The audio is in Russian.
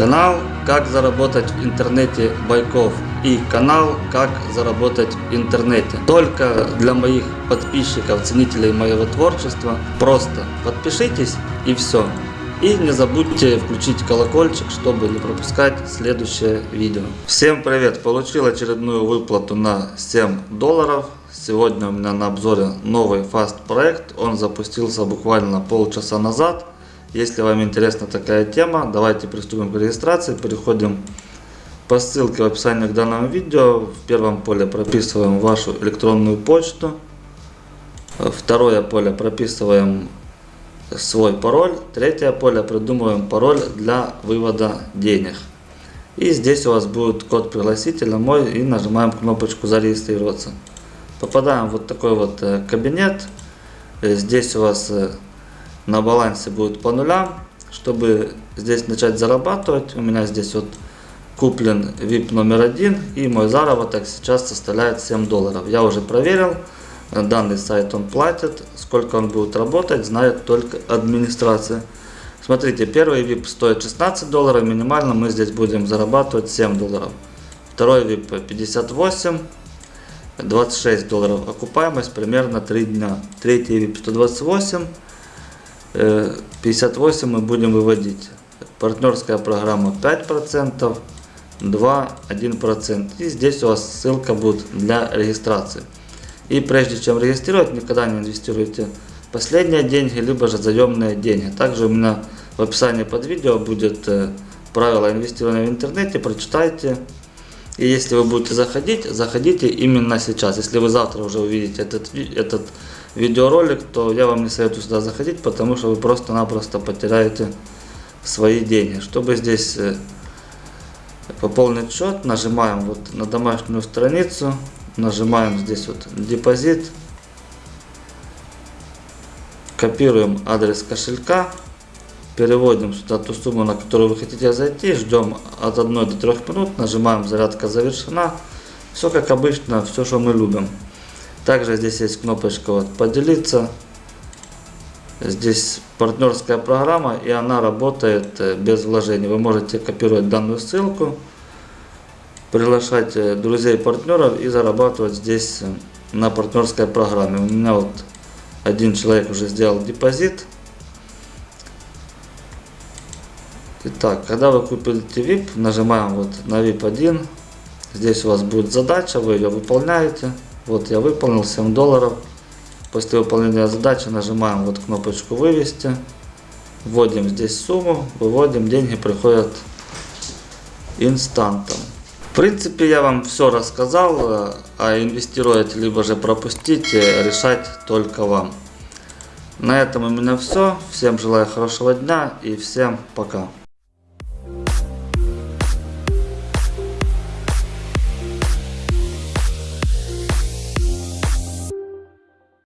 Канал «Как заработать в интернете Байков» и канал «Как заработать в интернете». Только для моих подписчиков, ценителей моего творчества. Просто подпишитесь и все. И не забудьте включить колокольчик, чтобы не пропускать следующее видео. Всем привет! Получил очередную выплату на 7 долларов. Сегодня у меня на обзоре новый фаст проект. Он запустился буквально полчаса назад. Если вам интересна такая тема, давайте приступим к регистрации. Переходим по ссылке в описании к данному видео. В первом поле прописываем вашу электронную почту. Второе поле прописываем свой пароль. Третье поле придумываем пароль для вывода денег. И здесь у вас будет код пригласителя мой и нажимаем кнопочку зарегистрироваться. Попадаем в вот такой вот э, кабинет. Здесь у вас э, на балансе будет по нулям. Чтобы здесь начать зарабатывать, у меня здесь вот куплен VIP номер один и мой заработок сейчас составляет 7 долларов. Я уже проверил, данный сайт он платит, сколько он будет работать, знает только администрация. Смотрите, первый VIP стоит 16 долларов, минимально мы здесь будем зарабатывать 7 долларов. Второй VIP 58, 26 долларов окупаемость примерно 3 дня. Третий VIP 128, 58 мы будем выводить. Партнерская программа 5%, 2, 1%. И здесь у вас ссылка будет для регистрации. И прежде чем регистрировать, никогда не инвестируйте последние деньги, либо же заемные деньги. Также у меня в описании под видео будет э, правила инвестирования в интернете, прочитайте. И если вы будете заходить, заходите именно сейчас. Если вы завтра уже увидите этот, этот видеоролик, то я вам не советую сюда заходить, потому что вы просто-напросто потеряете свои деньги. Чтобы здесь э, пополнить счет, нажимаем вот на домашнюю страницу, нажимаем здесь вот депозит, копируем адрес кошелька, переводим сюда ту сумму, на которую вы хотите зайти, ждем от 1 до 3 минут, нажимаем зарядка завершена. Все как обычно, все, что мы любим. Также здесь есть кнопочка вот поделиться. Здесь партнерская программа и она работает э, без вложений. Вы можете копировать данную ссылку, приглашать э, друзей, партнеров и зарабатывать здесь э, на партнерской программе. У меня вот один человек уже сделал депозит. Итак, когда вы купите VIP, нажимаем вот на VIP 1. Здесь у вас будет задача, вы ее выполняете. Вот я выполнил 7 долларов. После выполнения задачи нажимаем вот кнопочку вывести. Вводим здесь сумму, выводим, деньги приходят инстантом. В принципе, я вам все рассказал, а инвестировать либо же пропустить, решать только вам. На этом у меня все. Всем желаю хорошего дня и всем пока.